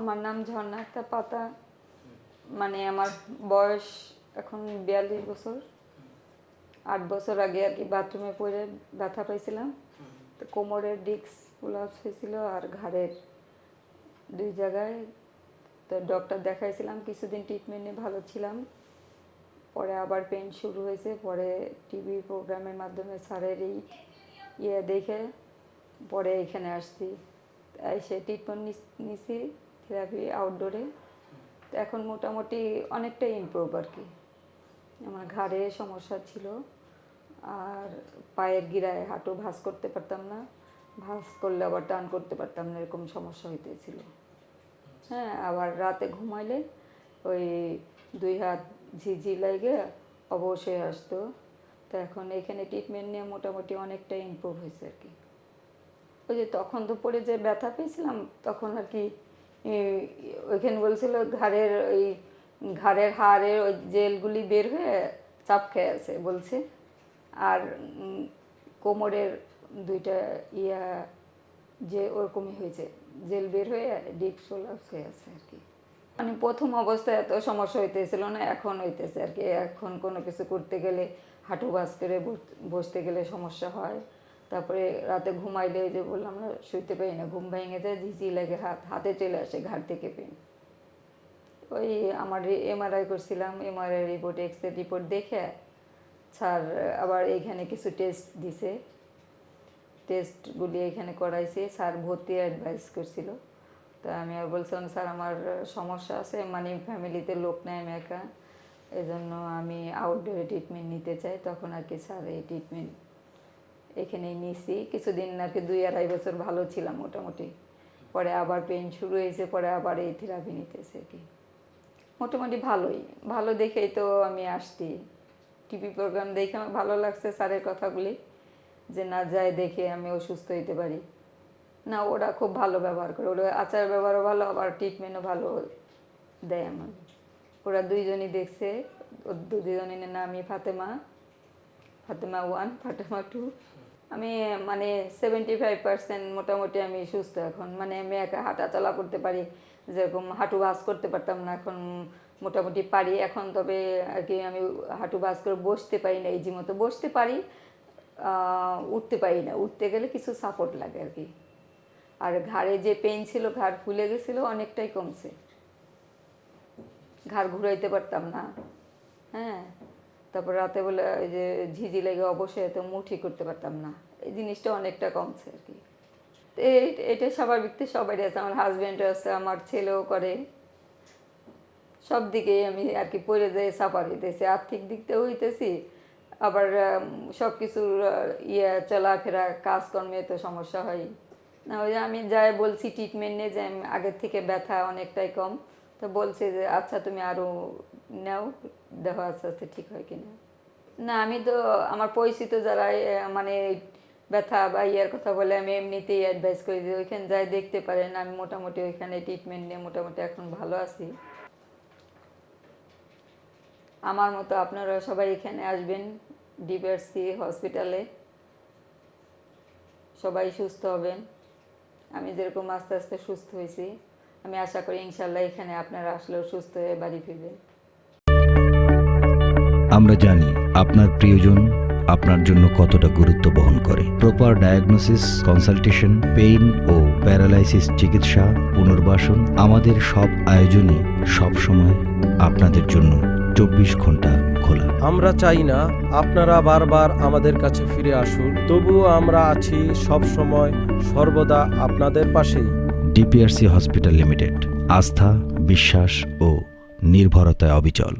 আমার নাম ঝর্ণা একটা পাতা। মানে আমার বয়স এখন বিয়াল্লিশ বছর। আট বছর আগে আর কি বাথরুমে পড়ে ব্যথা পাইছিলাম। তো কোমরের ডিস্ক প্রলাপস হয়েছিল আর ঘাড়ের দুই জায়গায়। তো ডক্টর দেখাইছিলাম, কিছুদিন ট্রিটমেন্ট ভালো ছিলাম। পরে আবার পেন শুরু হয়েছে। পরে টিভি প্রোগ্রামের মাধ্যমে স্যারের এই ইয়ে দেখে, পরে এখানে আসছি। এসে ট্রিটমেন্ট নিছি। থেরাপি আউটডোরে তো এখন মোটামুটি অনেকটাই ইমপ্রুভ আর কি। আমার ঘাড়ে সমস্যা ছিল, আর পায়ের গিরায় হাঁটু ভাঁজ করতে পারতাম না। ভাঁজ করলে আবার টান করতে পারতাম না, এরকম সমস্যা হইতেছিল। হ্যাঁ আবার রাতে ঘুমাইলে ওই দুই হাত ঝিঝি লাগে অবশ্যই আসতো তো এখন এখানে ট্রিটমেন্ট নিয়ে মোটামুটি অনেকটাই ইমপ্রুভ হয়েছে আর কি। ওই যে তখন তো পরে যে ব্যথা পেয়েছিলাম, তখন আর কি ওইখানে বলছিল ঘাড়ের ওই ঘাড়ের হাড়ের ওই জেলগুলি বের হয়ে চাপ খেয়ে আছে বলছে। আর কোমরের দুইটা ইয়া যে ওরকমই হয়েছে, জেল বের হয়ে ডিপ সোলাপস হয়ে আছে আর কি। মানে প্রথম অবস্থায় এত সমস্যা হইতেছিল না, এখন হইতেছে আর কি। এখন কোনো কিছু করতে গেলে হাঁটু বাস করে বস- বসতে গেলে সমস্যা হয়। তারপরে রাতে ঘুমাইলে যে বললাম না, শুইতে পারি না, ঘুম ভেঙে যায়, ঝিঝি লাগে, হাত হাতে চলে আসে ঘাট থেকে পেন। ওই আমার এমআরআই করছিলাম MRI report X ray report দেখে স্যার আবার এখানে কিছু টেস্ট দিছে। টেস্টগুলি এখানে করাইছে, স্যার ভর্তি অ্যাডভাইস করছিল। তা আমি আর বলছিলাম, স্যার, আমার সমস্যা আছে মানে ফ্যামিলিতে লোক নেয় আমি একা। এজন্য আমি আউটডোরে ট্রিটমেন্ট নিতে চাই। তখন আর কি স্যার এই ট্রিটমেন্ট এখানেই নিছি। কিছুদিন নাকি দুই আড়াই বছর ভালো ছিলাম মোটামুটি। পরে আবার পেন শুরু হয়েছে, পরে আবার এই থেরাপি নিতেছে কি। মোটামুটি ভালোই। ভালো দেখেই তো আমি আসছি। টিভি প্রোগ্রাম দেখে আমার ভালো লাগছে স্যারের কথাগুলি। যে না যায় দেখে আমি অসুস্থ হইতে পারি। না, ওরা খুব ভালো ব্যবহার করে। ওরা আচার ব্যবহারও ভালো, আবার ট্রিটমেন্টও ভালো দেয় আমার। ওরা দুইজনই দেখছে। দুজনের নামই ফাতেমা। ফাতেমা ওয়ান ফাতেমা টু আমি মানে সেভেন্টি ফাইভ পার্সেন্ট মোটামুটি আমি সুস্থ এখন। মানে আমি একা হাঁটা চলা করতে পারি, যেরকম হাঁটু বাস করতে পারতাম না এখন মোটামুটি পারি। এখন তবে আর কি আমি হাঁটু বাস করে বসতে পারি না এই যে মতো বসতে পারি উঠতে পারি না। উঠতে গেলে কিছু সাপোর্ট লাগে আর কি। আর ঘাড়ে যে পেন ছিল, ঘাড় ফুলে গেছিল, অনেকটাই কমছে। ঘাড় ঘুরাইতে পারতাম না। হ্যাঁ। তারপর রাতে বলে ওই যে ঝিঝি লেগে অবশ্যই এত মুঠি করতে পারতাম না। এই জিনিসটা অনেকটা কমছে আর কি। এটা স্বাভাবিক তো সবাই আছে। আমার হাজব্যান্ড আছে, আমার ছেলেও করে। সব দিকেই আমি আর কি পড়ে যাই সাফার হইতেছি। আর্থিক দিক থেকেও হইতেছি, আবার সব কিছুর ইয়ে চলাফেরা, কাজকর্মে তো সমস্যা হয়। না ওই যে আমি যাই বলছি ট্রিটমেন্ট নিয়ে যে আগের থেকে ব্যথা অনেকটাই কম। তো বলছে যে আচ্ছা তুমি আরও নাও, দেখো আস্তে আস্তে ঠিক হয় কিনা। না, আমি তো, আমার পরিচিত যারা মানে ব্যথা বা ইয়ার কথা বলে, আমি এমনিতেই অ্যাডভাইস করি যে ওইখানে যাই, দেখতে পারেন, আমি মোটামুটি ওইখানে ট্রিটমেন্ট নিয়ে মোটামুটি এখন ভালো আছি। আমার মতো আপনারা সবাই এখানে আসবেন ডিবিআরসি হসপিটালে সবাই সুস্থ হবেন। আমি যেরকম আস্তে আস্তে সুস্থ হয়েছি। আমি আশা করি ইনশাল্লাহ এখানে আপনারা আসলেও সুস্থ হয়ে বাড়ি ফিরবেন। আমরা জানি আপনার প্রিয়জন আপনার জন্য কতটা গুরুত্ব বহন করে। প্রপার ডায়াগনোসিস কনসালটেশন পেইন ও প্যারালাইসিস চিকিৎসা পুনর্বাসন আমাদের সব আয়োজনই সবসময় আপনাদের জন্য চব্বিশ ঘণ্টা খোলা। আমরা চাই না আপনারা বারবার আমাদের কাছে ফিরে আসুন তবুও আমরা আছি সব সময় সর্বদা আপনাদের পাশেই। DPRC hospital limited. আস্থা বিশ্বাস ও নির্ভরতায় অবিচল।